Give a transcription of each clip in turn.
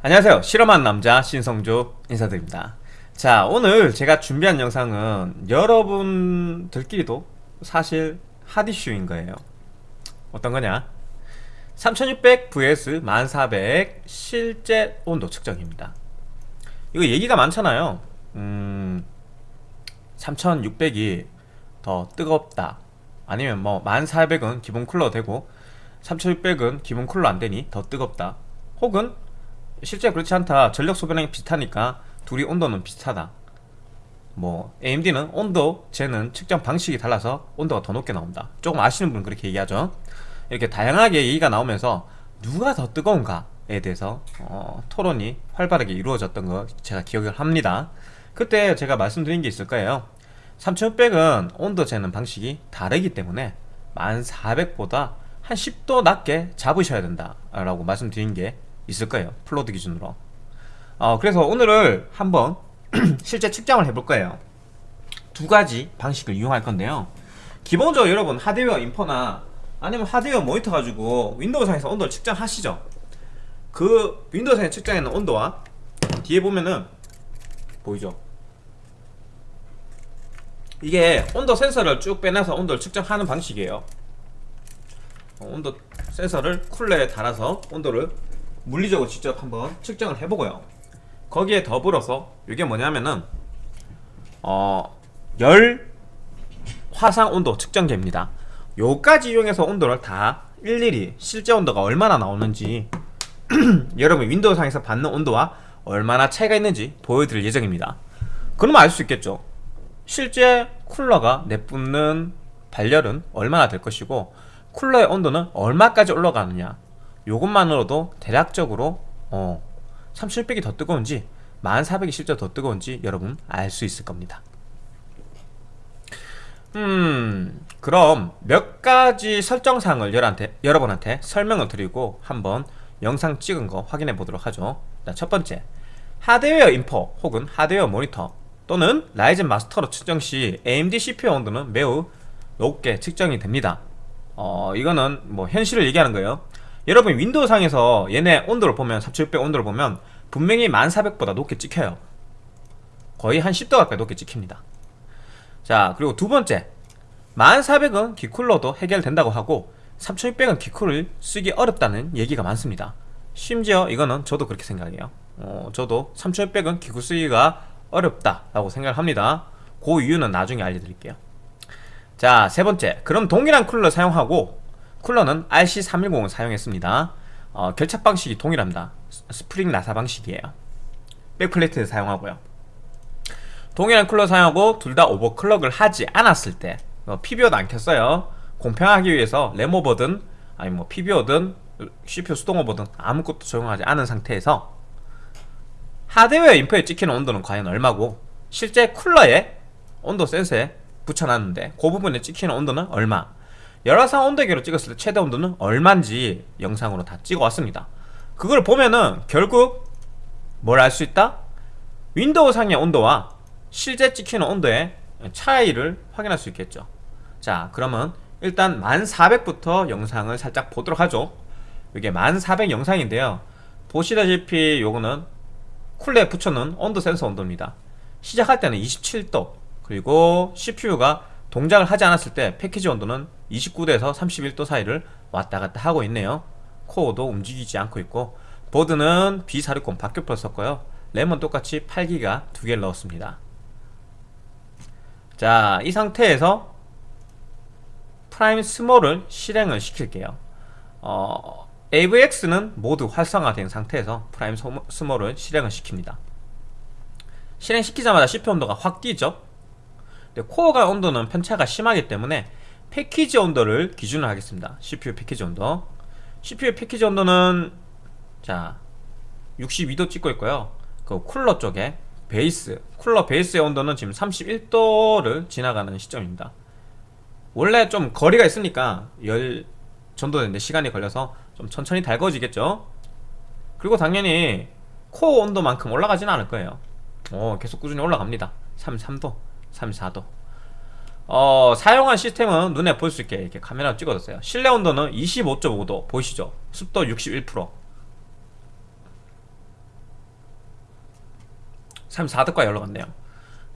안녕하세요. 실험한 남자 신성조 인사드립니다. 자 오늘 제가 준비한 영상은 여러분들끼리도 사실 핫이슈인 거예요. 어떤 거냐? 3600 vs 1400 실제 온도 측정입니다. 이거 얘기가 많잖아요. 음 3600이 더 뜨겁다. 아니면 뭐 1400은 기본 쿨러 되고 3600은 기본 쿨러 안되니 더 뜨겁다. 혹은 실제 그렇지 않다. 전력 소비량이 비슷하니까 둘이 온도는 비슷하다. 뭐 AMD는 온도 재는 측정 방식이 달라서 온도가 더 높게 나온다. 조금 아시는 분은 그렇게 얘기하죠. 이렇게 다양하게 얘기가 나오면서 누가 더 뜨거운가에 대해서 어, 토론이 활발하게 이루어졌던 거 제가 기억을 합니다. 그때 제가 말씀드린 게 있을 거예요. 3600은 온도 재는 방식이 다르기 때문에 1400보다 한 10도 낮게 잡으셔야 된다 라고 말씀드린 게 있을 거예요. full load 기준으로. 어, 그래서 오늘을 한번 실제 측정을 해볼 거예요. 두 가지 방식을 이용할 건데요. 기본적으로 여러분 하드웨어 인포나 아니면 하드웨어 모니터 가지고 윈도우상에서 온도를 측정하시죠. 그 윈도우상에 측정하는 온도와 뒤에 보면은 보이죠? 이게 온도 센서를 쭉 빼내서 온도를 측정하는 방식이에요. 어, 온도 센서를 쿨러에 달아서 온도를 물리적으로 직접 한번 측정을 해보고요. 거기에 더불어서 이게 뭐냐면은 어, 열 화상 온도 측정기입니다. 요까지 이용해서 온도를 다 일일이 실제 온도가 얼마나 나오는지 여러분 윈도우상에서 받는 온도와 얼마나 차이가 있는지 보여드릴 예정입니다. 그러면 알 수 있겠죠? 실제 쿨러가 내뿜는 발열은 얼마나 될 것이고 쿨러의 온도는 얼마까지 올라가느냐 요것만으로도 대략적으로 어, 3600이 더 뜨거운지 1400이 실제 더 뜨거운지 여러분 알 수 있을 겁니다. 음 그럼 몇 가지 설정사항을 여러분한테, 여러분한테 설명을 드리고 한번 영상 찍은 거 확인해 보도록 하죠. 자, 첫 번째. 하드웨어 인포 혹은 하드웨어 모니터 또는 라이젠 마스터로 측정 시 AMD CPU 온도는 매우 높게 측정이 됩니다. 어 이거는 뭐 현실을 얘기하는 거예요 여러분 윈도우상에서 얘네 온도를 보면 3600 온도를 보면 분명히 1400보다 높게 찍혀요. 거의 한 10도 가까이 높게 찍힙니다. 자 그리고 두 번째. 1400은 기쿨러도 해결된다고 하고 3600은 기쿨을 쓰기 어렵다는 얘기가 많습니다. 심지어 이거는 저도 그렇게 생각해요. 어, 저도 3600은 기쿨 쓰기가 어렵다라고 생각합니다. 그 이유는 나중에 알려드릴게요. 자 세 번째. 그럼 동일한 쿨러 사용하고 쿨러는 RC310을 사용했습니다. 어, 결착 방식이 동일합니다. 스프링 나사 방식이에요. backplate 사용하고요. 동일한 쿨러 사용하고 둘 다 overclock을 하지 않았을 때 어, PBO도 안 켰어요. 공평하기 위해서 램오버든 아니 뭐 PBO든 CPU 수동오버든 아무것도 적용하지 않은 상태에서 하드웨어 인포에 찍히는 온도는 과연 얼마고 실제 쿨러에 온도 센서에 붙여놨는데 그 부분에 찍히는 온도는 얼마 열화상 온도계로 찍었을 때 최대 온도는 얼마인지 영상으로 다 찍어왔습니다. 그걸 보면은 결국 뭘 알 수 있다? 윈도우 상의 온도와 실제 찍히는 온도의 차이를 확인할 수 있겠죠. 자 그러면 일단 1400부터 영상을 살짝 보도록 하죠. 이게 1400 영상인데요. 보시다시피 요거는 쿨러에 붙여놓은 온도 센서 온도입니다. 시작할 때는 27도 그리고 CPU가 동작을 하지 않았을 때 패키지 온도는 29도에서 31도 사이를 왔다갔다 하고 있네요. 코어도 움직이지 않고 있고 보드는 B460 박격포로 썼고요. 램은 똑같이 8기가 두 개를 넣었습니다. 자 이 상태에서 Prime Small을 실행을 시킬게요. 어, AVX는 모두 활성화된 상태에서 Prime Small을 실행을 시킵니다. 실행시키자마자 CPU 온도가 확 뛰죠 코어가 온도는 편차가 심하기 때문에 패키지 온도를 기준으로 하겠습니다. CPU 패키지 온도. CPU 패키지 온도는 자 62도 찍고 있고요. 그 쿨러 쪽에 베이스 쿨러 베이스의 온도는 지금 31도를 지나가는 시점입니다. 원래 좀 거리가 있으니까 열 전도되는데 시간이 걸려서 좀 천천히 달궈지겠죠? 그리고 당연히 코어 온도만큼 올라가지는 않을 거예요. 어, 계속 꾸준히 올라갑니다. 33도 34도. 어, 사용한 시스템은 눈에 볼수 있게 이렇게 카메라 찍어줬어요. 실내 온도는 25.5도 보이시죠? 습도 61% 34도까지 올라갔네요.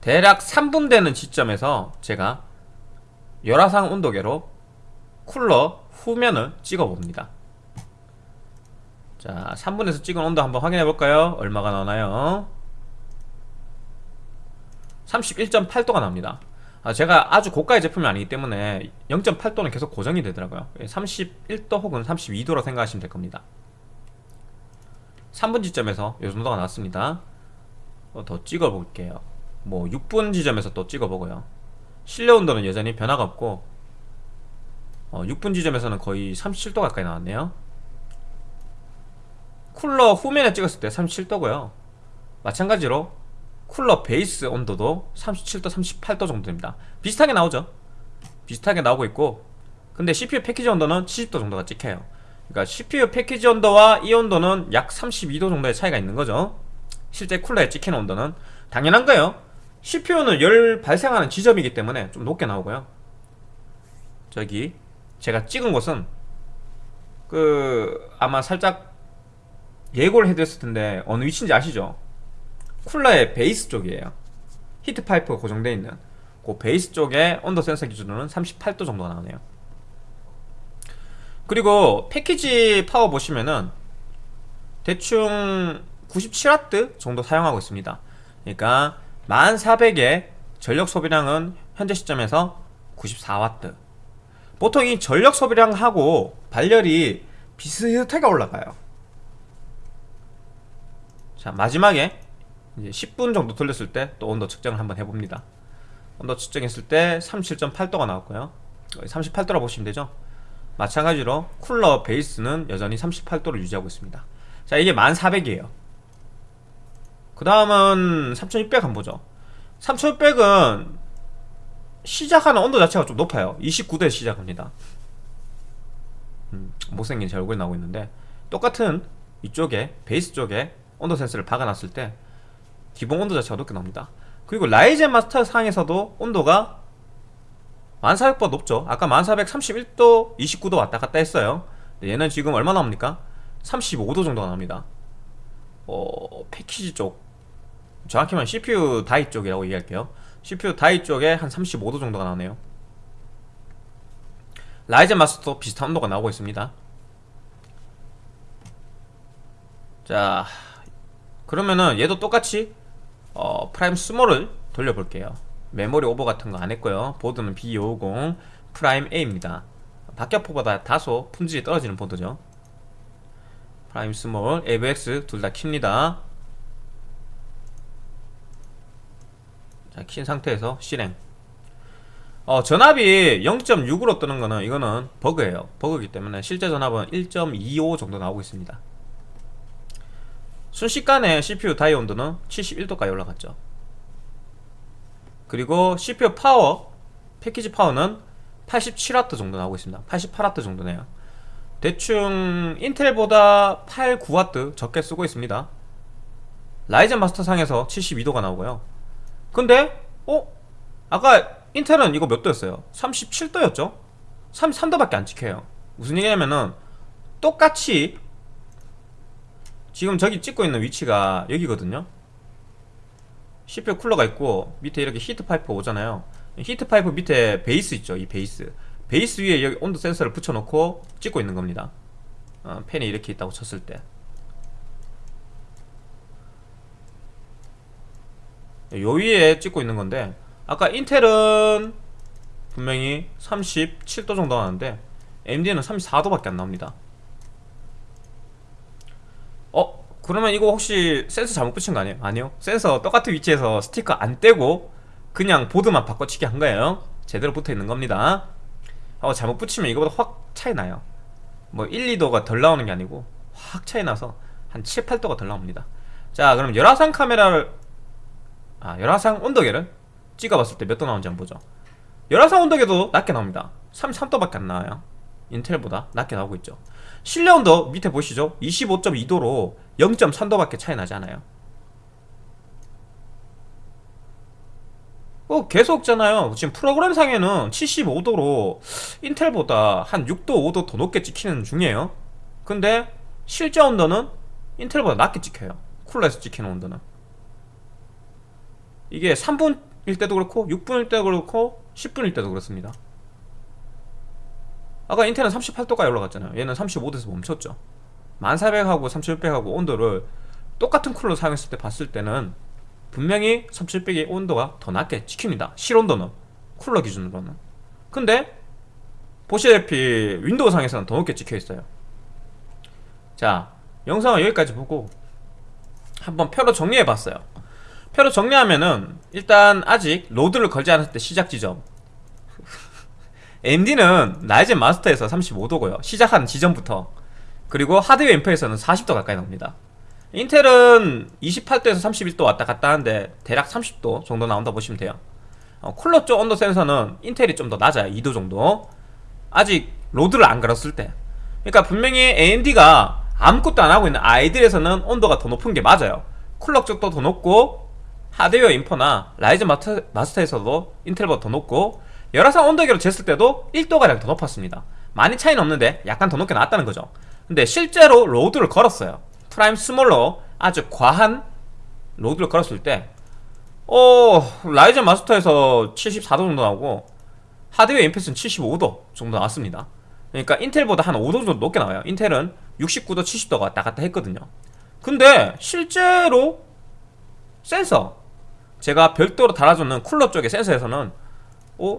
대략 3분 되는 지점에서 제가 열화상 온도계로 쿨러 후면을 찍어 봅니다. 자 3분에서 찍은 온도 한번 확인해 볼까요? 얼마가 나오나요 31.8도가 나옵니다. 아, 제가 아주 고가의 제품이 아니기 때문에 0.8도는 계속 고정이 되더라고요. 31도 혹은 32도로 생각하시면 될 겁니다. 3분 지점에서 이 정도가 나왔습니다. 어, 더 찍어 볼게요. 뭐 6분 지점에서 또 찍어 보고요. 실내 온도는 여전히 변화가 없고 어, 6분 지점에서는 거의 37도 가까이 나왔네요. 쿨러 후면에 찍었을 때 37도고요. 마찬가지로 쿨러 베이스 온도도 37도, 38도 정도 됩니다. 비슷하게 나오죠? 비슷하게 나오고 있고 근데 CPU 패키지 온도는 70도 정도가 찍혀요. 그러니까 CPU 패키지 온도와 이 온도는 약 32도 정도의 차이가 있는 거죠. 실제 쿨러에 찍히는 온도는. 당연한 거예요. CPU는 열 발생하는 지점이기 때문에 좀 높게 나오고요. 저기 제가 찍은 곳은 그 아마 살짝 예고를 해드렸을 텐데 어느 위치인지 아시죠? 쿨러의 베이스 쪽이에요. 히트 파이프가 고정되어 있는 그 베이스 쪽에 온도 센서 기준으로는 38도 정도가 나오네요. 그리고 패키지 파워 보시면은 대충 97W 정도 사용하고 있습니다. 그러니까 1400의 전력 소비량은 현재 시점에서 94W 보통 이 전력 소비량하고 발열이 비슷하게 올라가요. 자 마지막에 이제 10분 정도 돌렸을 때 또 온도 측정을 한번 해봅니다. 온도 측정했을 때 37.8도가 나왔고요. 38도라 보시면 되죠? 마찬가지로 쿨러 베이스는 여전히 38도를 유지하고 있습니다. 자 이게 1400이에요. 그 다음은 3600 한번 보죠. 3600은 시작하는 온도 자체가 좀 높아요. 29도에 시작합니다. 음, 못생긴 제 얼굴이 나오고 있는데 똑같은 이쪽에 베이스 쪽에 온도 센서를 박아놨을 때 기본 온도 자체가 높게 나옵니다. 그리고 라이젠 마스터 상에서도 온도가 1400보다 높죠. 아까 1431도 29도 왔다 갔다 했어요. 얘는 지금 얼마 나옵니까? 35도 정도가 나옵니다. 어, 패키지 쪽. 정확히 말하면 CPU 다이 쪽이라고 얘기할게요. CPU 다이 쪽에 한 35도 정도가 나오네요. 라이젠 마스터도 비슷한 온도가 나오고 있습니다. 자 그러면은 얘도 똑같이 어, Prime Small을 돌려볼게요. 메모리 오버 같은 거 안 했고요. 보드는 B250 프라임 A입니다. 박격포보다 다소 품질이 떨어지는 보드죠. Prime Small, AVX 둘 다 킵니다. 자, 킨 상태에서 실행. 어, 전압이 0.6으로 뜨는 거는 이거는 버그예요. 버그이기 때문에 실제 전압은 1.25 정도 나오고 있습니다 순식간에 CPU die 온도는 71도까지 올라갔죠 그리고 CPU 파워 패키지 파워는 87W 정도 나오고 있습니다 88W 정도네요 대충 인텔보다 8, 9W 적게 쓰고 있습니다 라이젠 마스터 상에서 72도가 나오고요 근데 어? 아까 인텔은 이거 몇 도였어요? 37도였죠? 33도밖에 안 찍혀요 무슨 얘기냐면은 똑같이 지금 저기 찍고 있는 위치가 여기거든요. CPU 쿨러가 있고 밑에 이렇게 히트 파이프 오잖아요. 히트 파이프 밑에 베이스 있죠 이 베이스. 베이스 위에 여기 온도 센서를 붙여놓고 찍고 있는 겁니다. 어, 팬이 이렇게 있다고 쳤을 때 요 위에 찍고 있는 건데 아까 인텔은 분명히 37도 정도 나왔는데 AMD는 34도밖에 안 나옵니다 어? 그러면 이거 혹시 센서 잘못 붙인 거 아니에요? 아니요. 센서 똑같은 위치에서 스티커 안 떼고 그냥 보드만 바꿔치기 한 거예요. 제대로 붙어 있는 겁니다. 어, 잘못 붙이면 이거보다 확 차이 나요. 뭐 1, 2도가 덜 나오는 게 아니고 확 차이 나서 한 7, 8도가 덜 나옵니다. 자 그럼 열화상 카메라를 아 열화상 온도계를 찍어봤을 때 몇 도 나오는지 한번 보죠. 열화상 온도계도 낮게 나옵니다. 33도밖에 안 나와요 인텔보다 낮게 나오고 있죠. 실내 온도 밑에 보시죠? 25.2도로 0.3도밖에 차이 나지 않아요. 어, 계속잖아요. 지금 프로그램상에는 75도로 인텔보다 한 6도 5도 더 높게 찍히는 중이에요. 근데 실제 온도는 인텔보다 낮게 찍혀요. 쿨러에서 찍히는 온도는. 이게 3분일 때도 그렇고 6분일 때도 그렇고 10분일 때도 그렇습니다 아까 인텔은 38도까지 올라갔잖아요. 얘는 35도에서 멈췄죠. 1400하고 3600하고 온도를 똑같은 쿨러 사용했을 때 봤을 때는 분명히 3700의 온도가 더 낮게 찍힙니다. 실온도는. 쿨러 기준으로는. 근데 보시다시피 윈도우 상에서는 더 높게 찍혀 있어요. 자 영상은 여기까지 보고 한번 표로 정리해 봤어요. 표로 정리하면은 일단 아직 load를 걸지 않았을 때 시작 지점 AMD는 Ryzen Master에서 35도고요. 시작하는 지점부터. 그리고 Hardware Info에서는 40도 가까이 나옵니다. 인텔은 28도에서 31도 왔다 갔다 하는데 대략 30도 정도 나온다 보시면 돼요. 어, 쿨러 쪽 온도 센서는 인텔이 좀 더 낮아요. 2도 정도. 아직 load를 안 걸었을 때. 그러니까 분명히 AMD가 아무것도 안 하고 있는 idle에서는 온도가 더 높은 게 맞아요. 쿨러 쪽도 더 높고 Hardware Info나 Ryzen Master, Master에서도 인텔보다 더 높고 열화상 온도계로 쟀을 때도 1도가량 더 높았습니다. 많이 차이는 없는데 약간 더 높게 나왔다는 거죠. 근데 실제로 load를 걸었어요. Prime small로 아주 과한 load를 걸었을 때 어, Ryzen Master에서 74도 정도 나오고 하드웨어 인풋은 75도 정도 나왔습니다. 그러니까 인텔보다 한 5도 정도 높게 나와요. 인텔은 69도 70도가 왔다 갔다 했거든요. 근데 실제로 센서 제가 별도로 달아주는 쿨러 쪽의 센서에서는 어?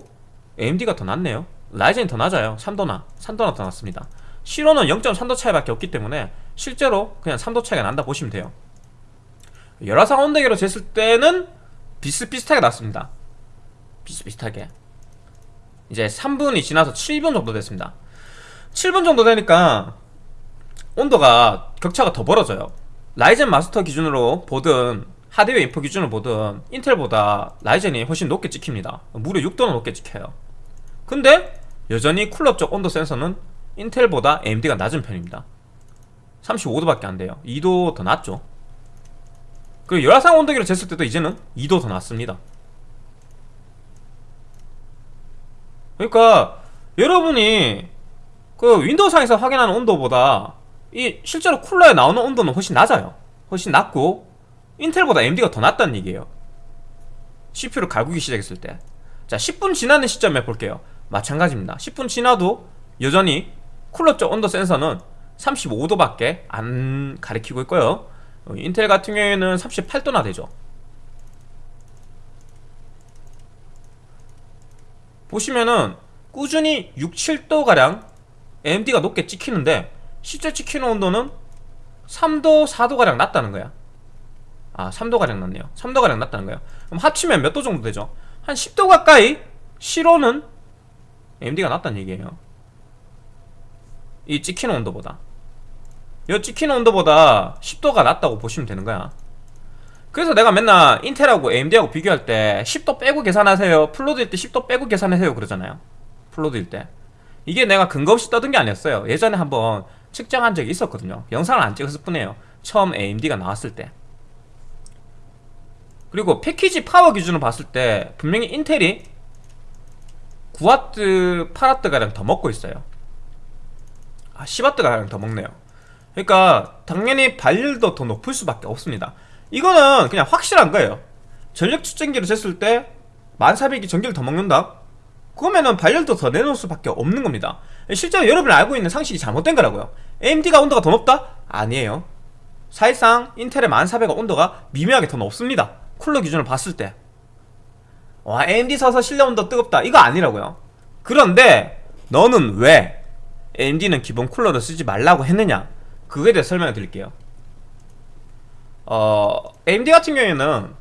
AMD가 더 낫네요. 라이젠이 더 낮아요. 3도나. 3도나 더 낮습니다. 실온은 0.3도 차이밖에 없기 때문에 실제로 그냥 3도 차이가 난다 보시면 돼요. 열화상 온도계로 쟀을 때는 비슷비슷하게 났습니다. 비슷비슷하게. 이제 3분이 지나서 7분 정도 됐습니다. 7분 정도 되니까 온도가 격차가 더 벌어져요. 라이젠 마스터 기준으로 보든 하드웨어 인포 기준으로 보든 인텔보다 라이젠이 훨씬 높게 찍힙니다. 무려 6도나 높게 찍혀요 근데 여전히 쿨러 쪽 온도 센서는 인텔보다 AMD가 낮은 편입니다. 35도밖에 안 돼요. 2도 더 낮죠. 그리고 열화상 온도계로 쟀을 때도 이제는 2도 더 낮습니다. 그러니까 여러분이 그 윈도우상에서 확인하는 온도보다 이 실제로 쿨러에 나오는 온도는 훨씬 낮아요. 훨씬 낮고 인텔보다 AMD가 더 낮다는 얘기예요. CPU를 갈구기 시작했을 때자 10분 지나는 시점에 볼게요 마찬가지입니다. 10분 지나도 여전히 쿨러 쪽 온도 센서는 35도밖에 안 가리키고 있고요. 어, 인텔 같은 경우에는 38도나 되죠. 보시면은 꾸준히 6, 7도가량 AMD가 높게 찍히는데 실제 찍히는 온도는 3도, 4도가량 낮다는 거야. 아 3도가량 낮네요. 3도가량 낮다는 거야. 그럼 합치면 몇 도 정도 되죠? 한 10도 가까이 실온은 AMD가 낮다는 얘기예요. 이 찍히는 온도보다. 이 찍히는 온도보다 10도가 낮다고 보시면 되는 거야. 그래서 내가 맨날 인텔하고 AMD하고 비교할 때 10도 빼고 계산하세요. full load일 때 10도 빼고 계산하세요 그러잖아요. full load일 때. 이게 내가 근거 없이 떠든 게 아니었어요. 예전에 한번 측정한 적이 있었거든요. 영상을 안 찍었을 뿐이에요. 처음 AMD가 나왔을 때. 그리고 package power 기준으로 봤을 때 분명히 인텔이 9W, 8W가량 더 먹고 있어요. 아 10W가량 더 먹네요. 그러니까 당연히 발열도 더 높을 수밖에 없습니다. 이거는 그냥 확실한 거예요. 전력 측정기를 쟀을 때 1400이 전기를 더 먹는다? 그러면은 발열도 더 내놓을 수밖에 없는 겁니다. 실제로 여러분이 알고 있는 상식이 잘못된 거라고요. AMD가 온도가 더 높다? 아니에요. 사실상 인텔의 1400가 온도가 미묘하게 더 높습니다. 쿨러 기준으로 봤을 때 와, AMD 써서 실내 온도 뜨겁다. 이거 아니라고요. 그런데 너는 왜 AMD는 기본 쿨러를 쓰지 말라고 했느냐? 그거에 대해 설명을 드릴게요. 어, AMD 같은 경우에는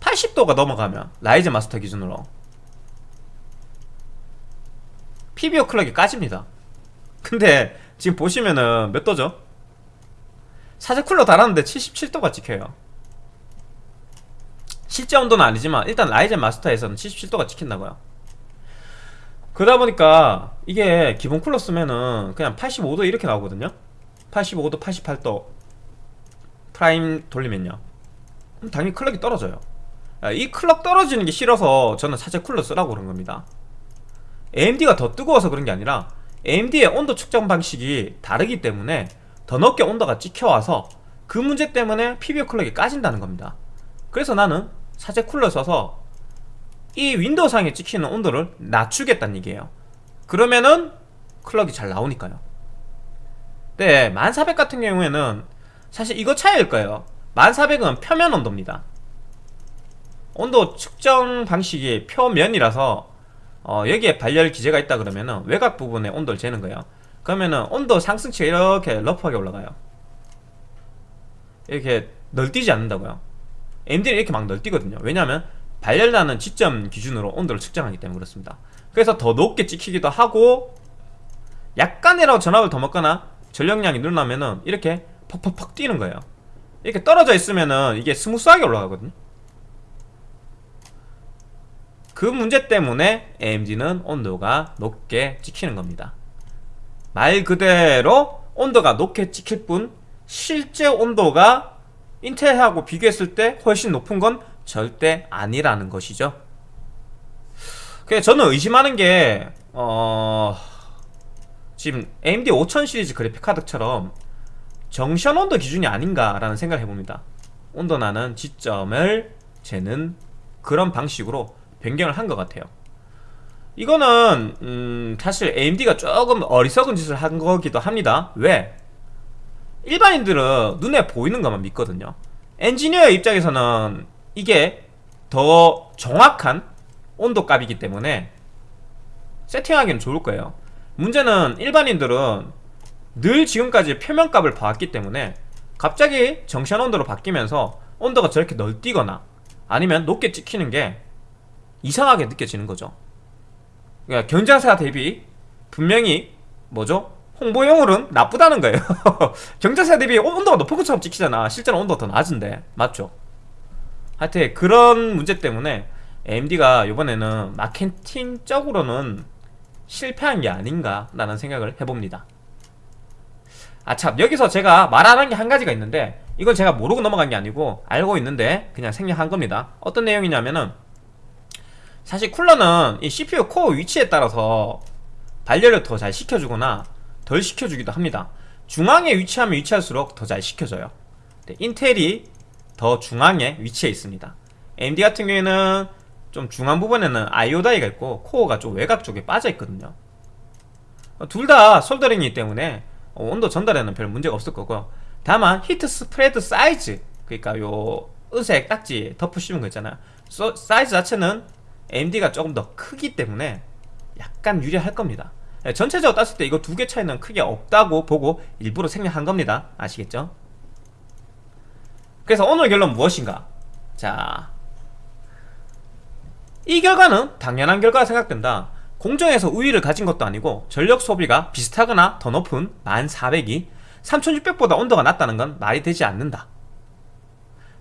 80도가 넘어가면 Ryzen Master 기준으로 PBO clock이 까집니다. 근데 지금 보시면은 몇 도죠? 사제 쿨러 달았는데 77도가 찍혀요 실제 온도는 아니지만 일단 Ryzen Master에서는 77도가 찍힌다고요 그러다 보니까 이게 기본 쿨러 쓰면은 그냥 85도 이렇게 나오거든요. 85도 88도 Prime 돌리면요. 당연히 clock이 떨어져요. 아, 이 clock 떨어지는 게 싫어서 저는 사제 쿨러 쓰라고 그런 겁니다. AMD가 더 뜨거워서 그런 게 아니라 AMD의 온도 측정 방식이 다르기 때문에 더 높게 온도가 찍혀와서 그 문제 때문에 PBO clock이 까진다는 겁니다. 그래서 나는 사제 쿨러 써서 이 윈도우 상에 찍히는 온도를 낮추겠다는 얘기예요. 그러면은 clock이 잘 나오니까요. 네, 1400 같은 경우에는 사실 이거 차이일 거예요. 1400은 표면 온도입니다. 온도 측정 방식이 표면이라서 어, 여기에 발열 기제가 있다 그러면은 외곽 부분에 온도를 재는 거예요. 그러면은 온도 상승치가 이렇게 러프하게 올라가요. 이렇게 널뛰지 않는다고요 AMD는 이렇게 막 널뛰거든요. 왜냐하면 발열나는 지점 기준으로 온도를 측정하기 때문에 그렇습니다. 그래서 더 높게 찍히기도 하고 약간이라도 전압을 더 먹거나 전력량이 늘어나면은 이렇게 퍽퍽퍽 뛰는 거예요. 이렇게 떨어져 있으면은 이게 smooth하게 올라가거든요. 그 문제 때문에 AMD는 온도가 높게 찍히는 겁니다. 말 그대로 온도가 높게 찍힐 뿐 실제 온도가 인텔하고 비교했을 때 훨씬 높은 건 절대 아니라는 것이죠. 저는 의심하는 게 어... 지금 AMD 5000 시리즈 그래픽 카드처럼 정션 온도 기준이 아닌가라는 생각을 해봅니다. 온도 나는 지점을 재는 그런 방식으로 변경을 한 것 같아요. 이거는 음, 사실 AMD가 조금 어리석은 짓을 한 거기도 합니다. 왜? 일반인들은 눈에 보이는 것만 믿거든요. 엔지니어 입장에서는 이게 더 정확한 온도 값이기 때문에 세팅하기는 좋을 거예요. 문제는 일반인들은 늘 지금까지 표면값을 봐왔기 때문에 갑자기 정션 온도로 바뀌면서 온도가 저렇게 널뛰거나 아니면 높게 찍히는 게 이상하게 느껴지는 거죠. 그러니까 경쟁사 대비 분명히 뭐죠? 홍보용으로는 나쁘다는 거예요. 경쟁사 대비 온도가 높은 것처럼 찍히잖아. 실제로 온도가 더 낮은데. 맞죠? 하여튼 그런 문제 때문에 AMD가 이번에는 마케팅적으로는 실패한 게 아닌가 라는 생각을 해봅니다. 아참 여기서 제가 말하는 게 한 가지가 있는데 이건 제가 모르고 넘어간 게 아니고 알고 있는데 그냥 생략한 겁니다. 어떤 내용이냐면은 사실 쿨러는 이 CPU 코어 위치에 따라서 발열을 더잘 식혀주거나 덜 식혀주기도 합니다. 중앙에 위치하면 위치할수록 더 잘 식혀져요. 네, 인텔이 더 중앙에 위치해 있습니다. AMD 같은 경우에는 좀 중앙 부분에는 IO die가 있고 코어가 좀 외곽 쪽에 빠져 있거든요. 둘 다 soldering이기 때문에 어, 온도 전달에는 별 문제가 없을 거고요. 다만 heat spreader 사이즈 그러니까 요 은색 딱지 씌운 거 있잖아요. 사이즈 자체는 AMD가 조금 더 크기 때문에 약간 유리할 겁니다. 네, 전체적으로 땄을 때 이거 두 개 차이는 크게 없다고 보고 일부러 생략한 겁니다 아시겠죠? 그래서 오늘 결론 무엇인가? 자, 이 결과는 당연한 결과라 생각된다. 공정에서 우위를 가진 것도 아니고 전력 소비가 비슷하거나 더 높은 1400이 3600보다 온도가 낮다는 건 말이 되지 않는다.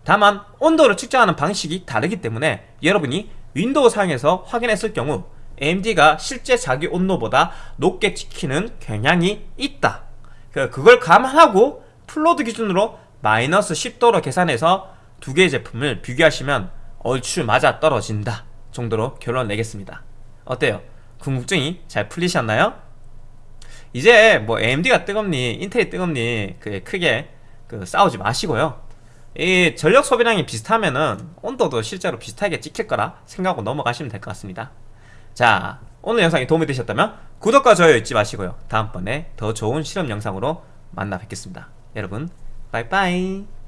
다만 온도를 측정하는 방식이 다르기 때문에 여러분이 윈도우 상에서 확인했을 경우 AMD가 실제 자기 온도보다 높게 찍히는 경향이 있다. 그, 그걸 감안하고 full load 기준으로 마이너스 10도로 계산해서 두 개의 제품을 비교하시면 얼추 맞아 떨어진다 정도로 결론 내겠습니다 어때요? 궁금증이 잘 풀리셨나요? 이제 뭐 AMD가 뜨겁니 인텔이 뜨겁니 그 크게 그 싸우지 마시고요 이 전력 소비량이 비슷하면은 온도도 실제로 비슷하게 찍힐 거라 생각하고 넘어가시면 될 것 같습니다 자 오늘 영상이 도움이 되셨다면 구독과 좋아요 잊지 마시고요 다음번에 더 좋은 실험 영상으로 만나 뵙겠습니다 여러분 拜拜。